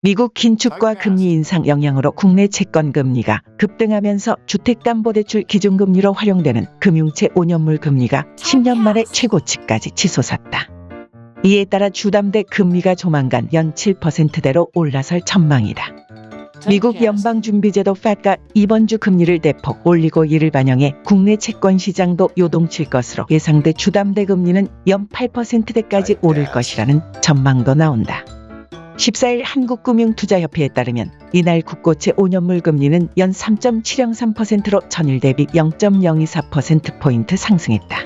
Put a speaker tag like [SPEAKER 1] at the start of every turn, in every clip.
[SPEAKER 1] 미국 긴축과 금리 인상 영향으로 국내 채권 금리가 급등하면서 주택담보대출 기준금리로 활용되는 금융채 5년물 금리가 10년 만에 최고치까지 치솟았다. 이에 따라 주담대 금리가 조만간 연 7%대로 올라설 전망이다. 미국 연방준비제도 FED가 이번 주 금리를 대폭 올리고 이를 반영해 국내 채권 시장도 요동칠 것으로 예상돼 주담대 금리는 연 8%대까지 오를 것이라는 전망도 나온다. 14일 한국금융투자협회에 따르면 이날 국고채 5년물 금리는 연 3.703%로 전일 대비 0.024%포인트 상승했다.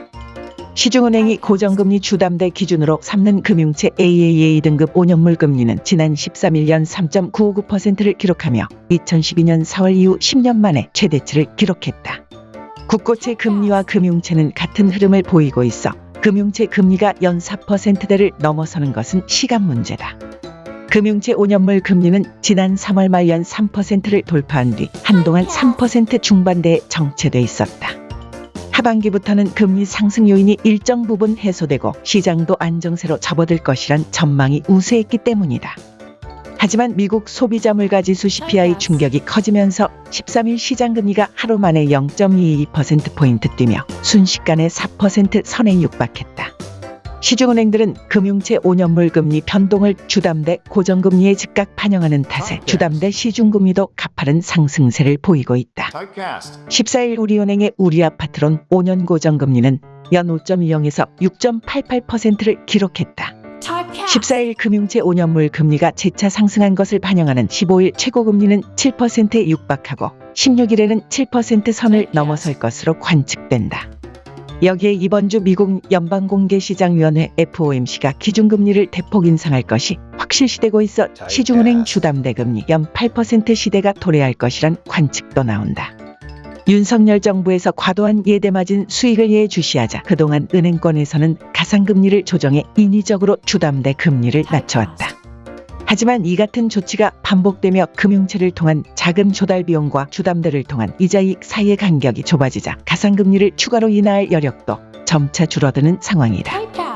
[SPEAKER 1] 시중은행이 고정금리 주담대 기준으로 삼는 금융채 AAA 등급 5년물 금리는 지난 13일 연 3.959%를 기록하며 2012년 4월 이후 10년 만에 최대치를 기록했다. 국고채 금리와 금융채는 같은 흐름을 보이고 있어 금융채 금리가 연 4%대를 넘어서는 것은 시간 문제다. 금융채 5년물 금리는 지난 3월 말 연 3%를 돌파한 뒤 한동안 3% 중반대에 정체돼 있었다. 하반기부터는 금리 상승 요인이 일정 부분 해소되고 시장도 안정세로 접어들 것이란 전망이 우세했기 때문이다. 하지만 미국 소비자 물가 지수 CPI 충격이 커지면서 13일 시장 금리가 하루 만에 0.22%포인트 뛰며 순식간에 4% 선에 육박했다. 시중은행들은 금융채 5년물 금리 변동을 주담대 고정금리에 즉각 반영하는 탓에 주담대 시중금리도 가파른 상승세를 보이고 있다. 14일 우리은행의 우리아파트론 5년 고정금리는 연 5.20에서 6.88%를 기록했다. 14일 금융채 5년물 금리가 재차 상승한 것을 반영하는 15일 최고금리는 7%에 육박하고 16일에는 7% 선을 넘어설 것으로 관측된다. 여기에 이번 주 미국 연방공개시장위원회 FOMC가 기준금리를 대폭 인상할 것이 확실시되고 있어 시중은행 주담대 금리 연 8% 시대가 도래할 것이란 관측도 나온다. 윤석열 정부에서 과도한 예대마진 수익을 예주시하자 그동안 은행권에서는 가상금리를 조정해 인위적으로 주담대 금리를 낮춰왔다. 하지만 이 같은 조치가 반복되며 금융채를 통한 자금 조달 비용과 주담대를 통한 이자이익 사이의 간격이 좁아지자 가상금리를 추가로 인하할 여력도 점차 줄어드는 상황이다.